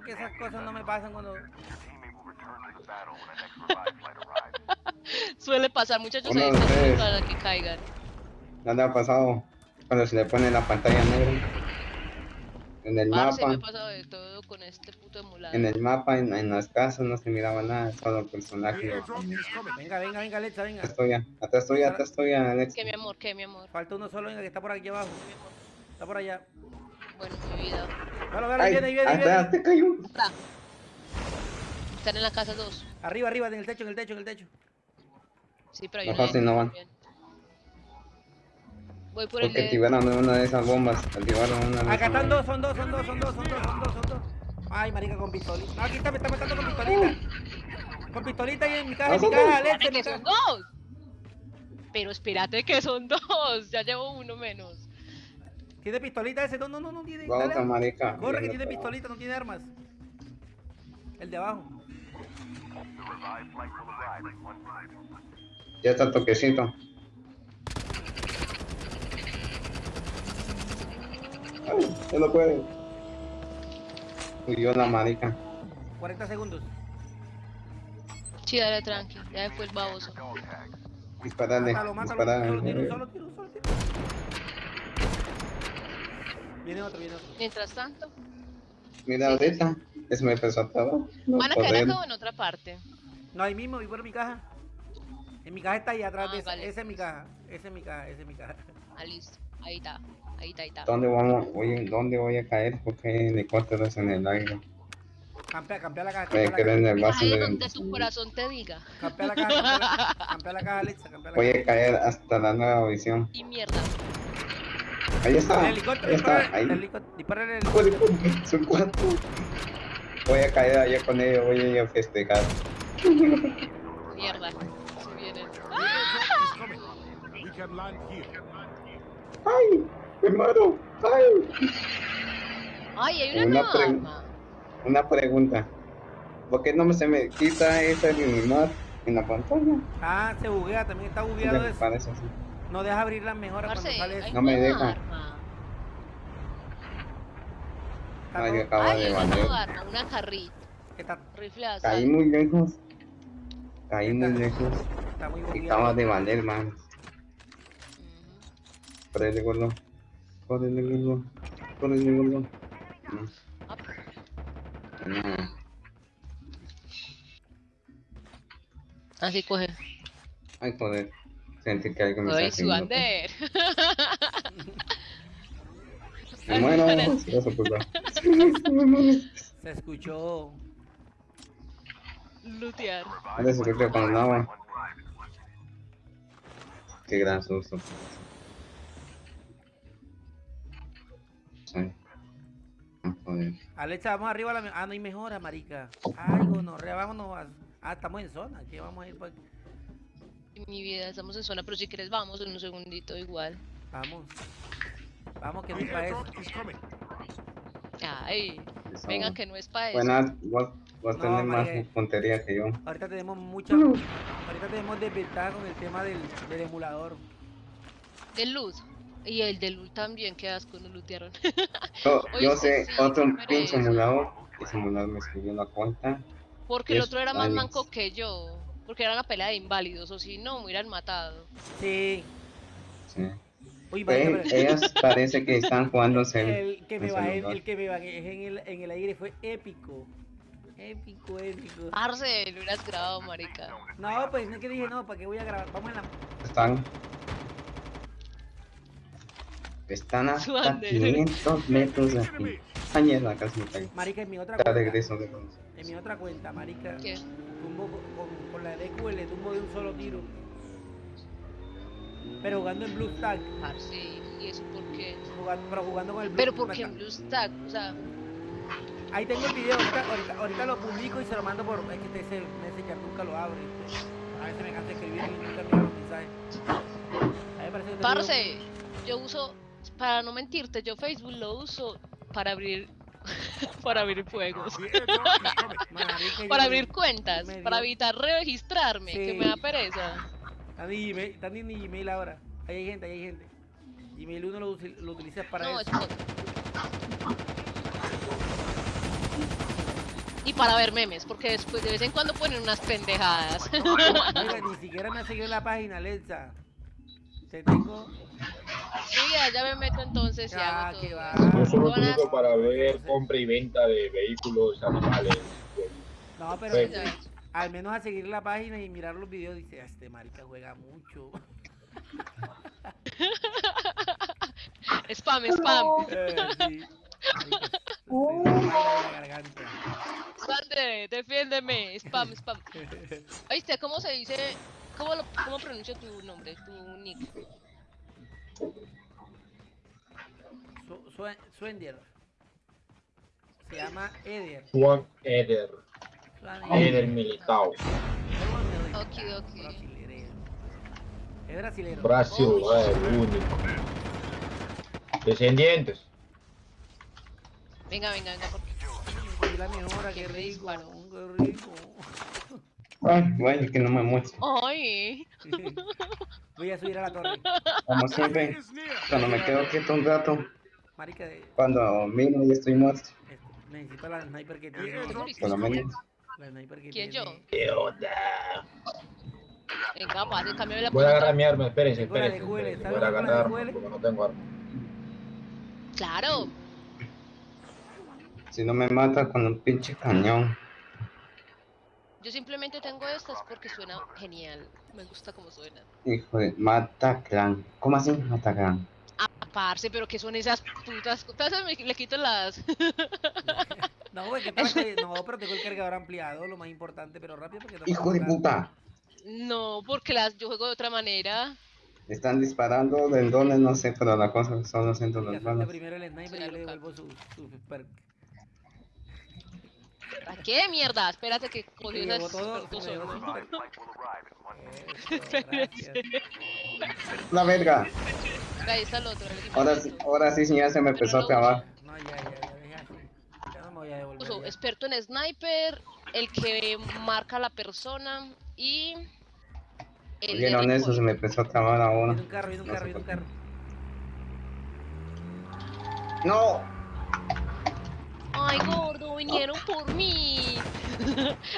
porque esas cosas no me pasan cuando... Suele pasar, muchachos, están ustedes. para que caigan. ¿No le ha pasado cuando se le pone la pantalla negra? En el Parce, me mapa, ha pasado de todo con este puto emulador. en el mapa, en, en las casas no se miraba nada, solo el personaje. Venga, venga, venga, Alexa, venga. Atrás tuya, atrás tuya, atrás tuya, Alex. ¿Qué, mi amor? ¿Qué, mi amor? Falta uno solo, venga, que está por aquí abajo. Está por allá. Bueno, mi vida. Dale, dale, Ay, viene, viene, atrás viene. te cayó. Está. Están en la casa dos. Arriba, arriba, en el techo, en el techo, en el techo. Sí, pero hay No fácil, no van. Voy por el Porque de... activaron una de esas bombas. Activaron una de Acá esas están bombas. dos, son dos, son dos, son dos, son dos, son dos, son dos. Ay, marica, con pistolita. No, aquí está, me está matando con pistolita. Con pistolita ahí en mi caja, en mi caja, dos. Alexa, ¡Espérate en mi que son dos! Pero espérate que son dos. Ya llevo uno menos. ¿Tiene pistolita ese? No, no, no, no tiene. Otra marica. Corre, que tiene pistolita, no tiene armas. El de abajo. Ya está toquecito. Ay, ya lo puede. Huyó la marica. 40 segundos. Sí, dale tranqui. Ya el baboso. Disparale, Mátalo, mátalo. disparale. Solo tiro, solo tiro, solo tiro. Viene otro, viene otro. Mientras tanto, Mira ahorita, es me empezó. No van a caer acá o en otra parte. No, ahí mismo, vi por mi caja. En mi caja está ahí atrás Ah, de esa. vale. Esa es mi caja. Esa es mi caja, esa es mi caja. Ah, listo. Ahí está. Ahí está, ahí está. ¿Dónde vamos? Oye, ¿dónde voy a caer? Porque hay helicópteros en el aire. Campea, campea la caja. Voy a Campea caer la en caja, el vaso Ahí de... donde tu corazón te diga. campea la caja, campea la caja, campea la caja, Alexa, campea la Voy caja. a caer hasta la nueva visión. Y mierda. Ahí está. El helicóptero, Ahí dispara, está. Ahí. el helicóptero, dispara el helicóptero. Son cuatro. Voy a caer allá con ellos, voy a ir a festejar. Mierda. Se vienen. ¡Ay! ¡Me muero! ¡Ay! Ay, hay una, Una nueva pre- arma. Una pregunta. ¿Por qué no me se me quita ese animal en la pantalla? Ah, se buguea, también está bugueado me eso. parece así. No deja abrir las mejoras cuando Parce, sale. No me deja. arma. Ay, todo- acaba Ay, de una valer. arma. Una carrita. está, Rifle de Caí muy lejos. Caí muy lejos. está muy Y bugueado. acaba de valer, man. Córrele, gordo. Córrele, gordo. Córrele, gordo. No. Ah, No. Así coge. Ay, joder. Sentí que algo me está su haciendo. bander. Me muero. Pues. Se escuchó. Lutear. Se con el agua. Qué gran susto. Sí. Ah, joder. Alexa, vamos arriba a la... Ah, no hay mejora, marica. Ay, gonorrea, vámonos. a- Ah, estamos en zona. Aquí vamos a ir por... Mi vida, estamos en zona, pero si quieres vamos en un segundito igual. Vamos. Vamos, que no The es para eso. Ay, Eso. venga que no es para eso. Buena, vos, vos No, tenés más puntería que yo. Ahorita tenemos mucha... Ahorita tenemos desventaja con el tema del, del emulador. El luz. Y el de luz también, qué asco, nos lutearon. Yo, yo sé sí, otro pereza. emulador. Ese emulador me escribió la cuenta. Porque el otro era más manco que yo. Porque era una pelea de inválidos, o si no, me hubieran matado. Sí. Sí. Uy, Eh, pero- ellas parece que están jugándose El que me el bajé, celular. el que me bajé en el, en el aire fue épico. Épico, épico. Arce, lo hubieras grabado, marica. No, pues no es que dije, no, ¿para qué voy a grabar? Vamos en la... Están. Están hasta Suande. 500 metros de aquí. Casi. Marica, en mi otra cuenta. regreso de nuevo. En mi otra cuenta, marica. ¿Qué? Tumbo con, la DQL, tumbo de un solo tiro. Pero jugando en Blue Stack. Arce, ¿y eso por qué? jugando- pero jugando con el Blue Pero porque me en está- BlueStack, o sea, Ahí tengo el video, ahorita, ahorita, ahorita lo publico y se lo mando por. Es que ese Messenger nunca lo abre. este. A veces me cansa escribir y nunca miro los mensajes. A mí me parece que parce, yo uso, para no mentirte, yo Facebook lo uso para abrir, para abrir juegos. Para abrir cuentas, para evitar registrarme, que me da pereza. Están en Gmail, están en Gmail ahora. Ahí hay gente, ahí hay gente. Gmail uno lo, lo utiliza para No, eso. es para ver memes, porque después de vez en cuando ponen unas pendejadas. Oiga, ni siquiera me ha seguido la página, Alexa. Te tengo. Ya, ya me meto entonces y Ah, hago todo. va. Yo solo utilizo para ver compra y venta de vehículos, animales. No, pero Pues- Ya. al menos a seguir la página y mirar los videos dice, "Ah, este marica juega mucho. Spam, spam. Eh, sí. Sande, defiéndeme. Spam, spam. ¿Oíste cómo se dice? ¿Cómo, lo, cómo pronuncio tu nombre, tu nick? Suender. Se llama Eder. Juan Eder, Eder Militao, Ok, ok. Brasilero. Es brasilero. Brasil, eh, el único. Descendientes. Venga, venga, venga. Porque... La mejora, qué rico. Qué rico. Ay, bueno, que no me muestre. Ay. Voy a subir a la torre. Como siempre, cuando me quedo quieto un rato, Marica, de- cuando miro y estoy muerto, necesito la sniper que The tiene. por lo menos. La sniper que ¿Quién, tiene. yo? ¿Qué onda? Venga, pase, cámbiame la Voy a agarrar mi arma, espérense, espérense. Juele, espérense, ¿sabes Voy a agarrar arma porque no tengo arma. Claro. Si no me mata con un pinche cañón. Yo simplemente tengo estas porque suena genial. Me gusta cómo suena. Hijo de Mataclan. ¿Cómo así? Mataclan. Parce, pero ¿qué son esas putas? Entonces me, le quito las... No, güey, que que- No, pero tengo el cargador ampliado, lo más importante, pero rápido porque no Hijo de puta. No, porque las yo juego de otra manera. Están disparando del donde no sé, pero la cosa son los centros primero el sniper y yo Claro, le claro. devuelvo su, su perk. ¿A qué mierda? Espérate que cogió esas todo. La verga. Ahí está el otro. el Ahora sí, ahora sí, señor, se me empezó a trabar. No, ya, ya, ya. Ya no me voy a devolver. Uso ya. experto en sniper, el que marca a la persona y el de Vieron eso, se me empezó a trabar a Viene uno. un carro, un No carro, un carro. ¡No! Ay, gordo, vinieron por mí.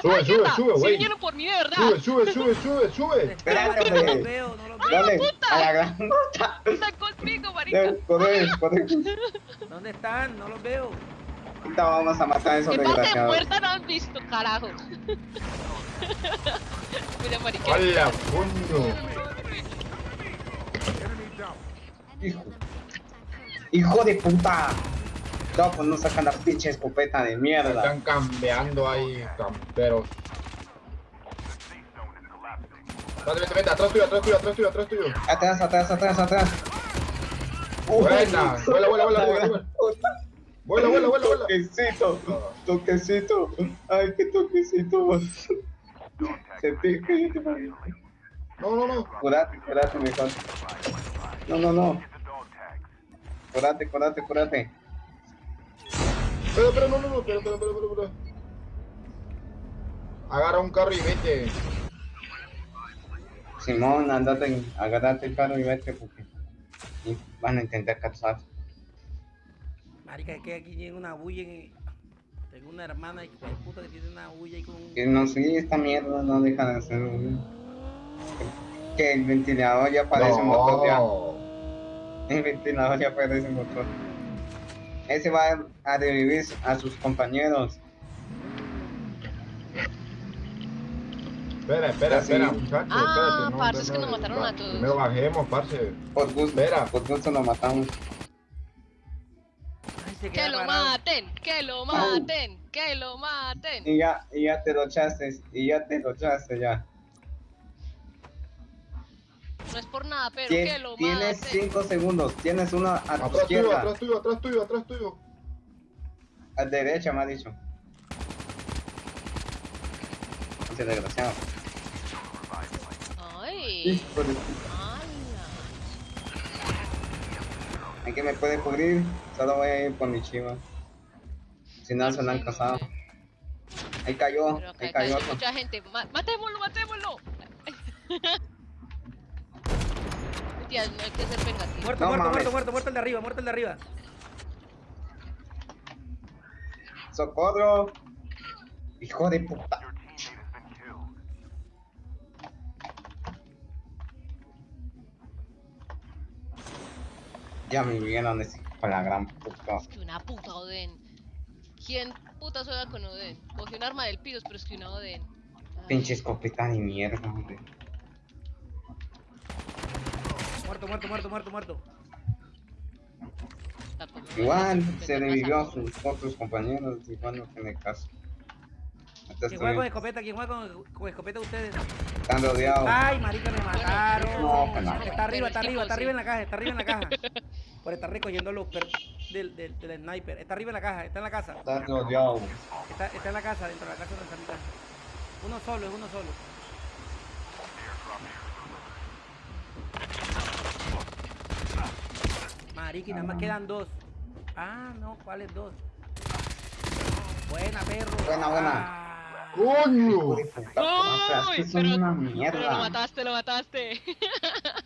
Sube, Ay, sube, sube, sí güey. vinieron por mí, de verdad. Sube, sube, sube, sube, sube. Espérate. No los veo, no los veo. Dale, puta! a la gran puta. Están conmigo, marica. Ya, Corre, corre. ¿Dónde están? No los veo. Ahorita vamos a matar a esos ¿Qué desgraciados. puerta no han visto, carajo? Mira, marica. Enemy down. Hijo. Hijo de puta. No, pues no sacan la pinche escopeta de mierda. Están cambiando ahí, camperos. Vete, vete, vete, atrás tuyo, atrás tuyo, atrás tuyo, atrás tuyo. Atrás, atrás, atrás, atrás. Buena, vuela, vuela, vuela, vuela, vuela. Vuela, vuela. Toquecito, toquecito. Ay, qué toquecito. Se pica. No, no, no. Curate, curate, mejor. No, no, no. Curate, curate, curate. Espera, espera, no, no, no, espera, espera, espera, espera. Agarra un carro y vete. Simón, andate, agárrate el carro y vete porque y van a intentar cazar. Marica, es que aquí tiene una bulla en... Tengo una hermana de puta que tiene una bulla ahí con un... Que no sé, esta mierda no deja de hacer. Que el ventilador ya parece un motor ya. El ventilador ya parece un motor. Ese va a revivir a sus compañeros. Espera, espera, Sí. espera, muchachos, Ah, espérate. parce, es que no, nos mataron va- a todos. Primero bajemos, parce. Por gusto, Espera. por gusto lo matamos. Ay, Que lo parado. maten, que lo maten, que lo maten. Y ya, y ya te lo echaste, y ya te lo echaste ya. No es por nada, pero Tien- que lo tienes maten. 5 segundos, tienes uno a tu Atrás tuyo, izquierda, atrás tuyo, atrás tuyo, atrás tuyo. A derecha me ha dicho. Ese desgraciado. Ay. ¿En qué me puede cubrir? Solo voy a ir por mi chiva. Si no, se lo han casado. Ahí cayó, Pero ahí hay cayó otro. mucha gente. Ma- matémoslo, matémoslo. Tía, no hay que ser vengativo. Muerto, No muerto, mames. muerto, muerto, muerto el de arriba, muerto el de arriba. Socorro. Hijo de puta. Ya me vieron ese de la gran puta. Es que una puta Oden. ¿Quién puta juega con Oden? Cogió un arma del piso, pero es que una Oden. Ay, Pinche escopeta de mierda, hombre. Muerto, muerto, muerto, muerto, muerto. Igual se a revivió a sus otros compañeros, igual no tiene caso. ¿Quién juega con escopeta? ¿Quién juega con, con escopeta ustedes? tan rodeado. Ay, marica, me mataron. No. Está arriba, está es arriba, está arriba en la caja, está arriba en la caja. Por estar recogiendo los per del, del, del sniper. Está arriba en la caja, está en la casa. Está rodeado. Está, está en la casa, dentro de la casa no está mi casa. Uno solo, es uno solo. Marica, y nada más quedan dos. Ah, no, ¿cuáles dos? Buena, perro. Buena, buena. Ah. Puta, ¡Uy! Pero, una pero lo mierda. mataste, lo mataste.